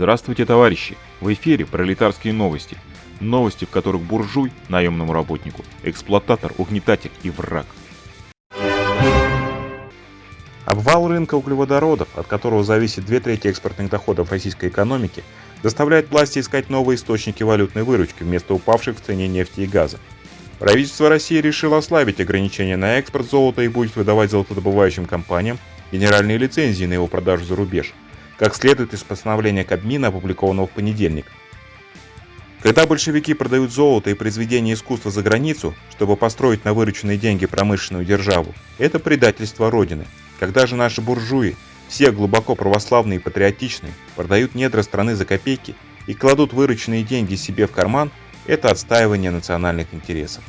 Здравствуйте, товарищи! В эфире пролетарские новости. Новости, в которых буржуй – наемному работнику, эксплуататор, угнетатель и враг. Обвал рынка углеводородов, от которого зависит две трети экспортных доходов российской экономики, заставляет власти искать новые источники валютной выручки вместо упавших в цене нефти и газа. Правительство России решило ослабить ограничения на экспорт золота и будет выдавать золотодобывающим компаниям генеральные лицензии на его продажу за рубеж – как следует из постановления Кабмина, опубликованного в понедельник. Когда большевики продают золото и произведения искусства за границу, чтобы построить на вырученные деньги промышленную державу, это предательство Родины. Когда же наши буржуи, все глубоко православные и патриотичные, продают недра страны за копейки и кладут вырученные деньги себе в карман, это отстаивание национальных интересов.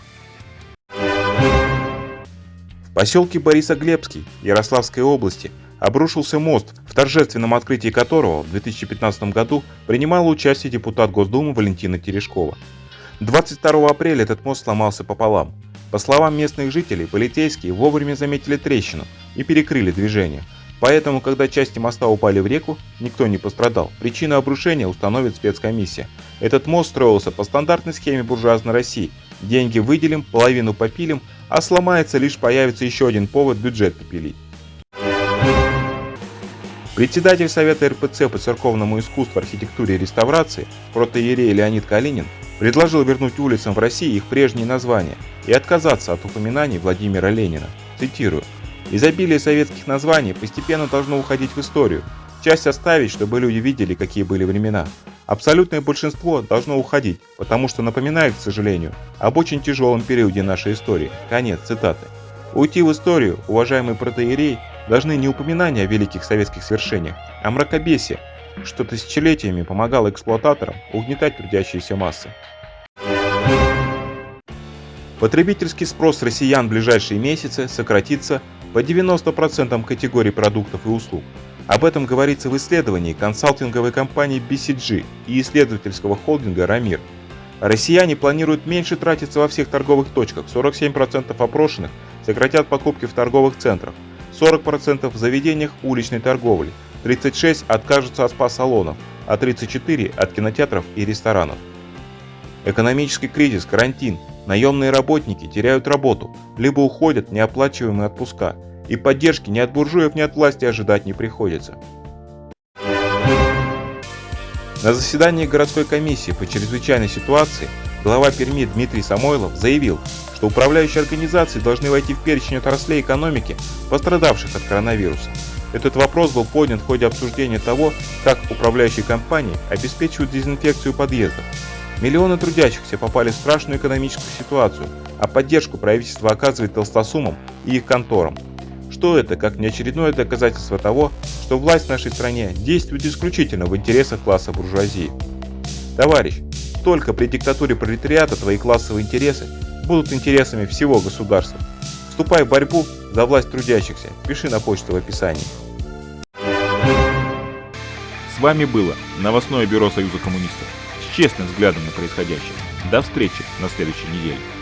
В поселке Борисоглебский Ярославской области обрушился мост, в торжественном открытии которого в 2015 году принимала участие депутат Госдумы Валентина Терешкова. 22 апреля этот мост сломался пополам. По словам местных жителей, полицейские вовремя заметили трещину и перекрыли движение. Поэтому, когда части моста упали в реку, никто не пострадал. Причину обрушения установит спецкомиссия. Этот мост строился по стандартной схеме буржуазной России. Деньги выделим, половину попилим, а сломается лишь появится еще один повод бюджет попилить. Председатель Совета РПЦ по церковному искусству, архитектуре и реставрации, протоиерей Леонид Калинин, предложил вернуть улицам в России их прежние названия и отказаться от упоминаний Владимира Ленина. Цитирую. «Изобилие советских названий постепенно должно уходить в историю, часть оставить, чтобы люди видели, какие были времена. Абсолютное большинство должно уходить, потому что напоминает, к сожалению, об очень тяжелом периоде нашей истории». Конец цитаты. Уйти в историю, уважаемый протоиерей, должны не упоминания о великих советских свершениях, а мракобесие, что тысячелетиями помогало эксплуататорам угнетать трудящиеся массы. Потребительский спрос россиян в ближайшие месяцы сократится по 90% категорий продуктов и услуг. Об этом говорится в исследовании консалтинговой компании BCG и исследовательского холдинга «Рамир». Россияне планируют меньше тратиться во всех торговых точках, 47% опрошенных сократят покупки в торговых центрах, 40% в заведениях уличной торговли, 36% откажутся от спа-салонов, а 34% от кинотеатров и ресторанов. Экономический кризис, карантин, наемные работники теряют работу, либо уходят неоплачиваемые отпуска, и поддержки ни от буржуев, ни от власти ожидать не приходится. На заседании городской комиссии по чрезвычайной ситуации глава Перми Дмитрий Самойлов заявил, что управляющие организации должны войти в перечень отраслей экономики, пострадавших от коронавируса. Этот вопрос был поднят в ходе обсуждения того, как управляющие компании обеспечивают дезинфекцию подъездов. Миллионы трудящихся попали в страшную экономическую ситуацию, а поддержку правительство оказывает толстосумам и их конторам. Что это, как неочередное доказательство того, что власть в нашей стране действует исключительно в интересах класса буржуазии? Товарищ, только при диктатуре пролетариата твои классовые интересы будут интересами всего государства. Вступай в борьбу за власть трудящихся. Пиши на почту в описании. С вами было новостное бюро Союза коммунистов с честным взглядом на происходящее. До встречи на следующей неделе.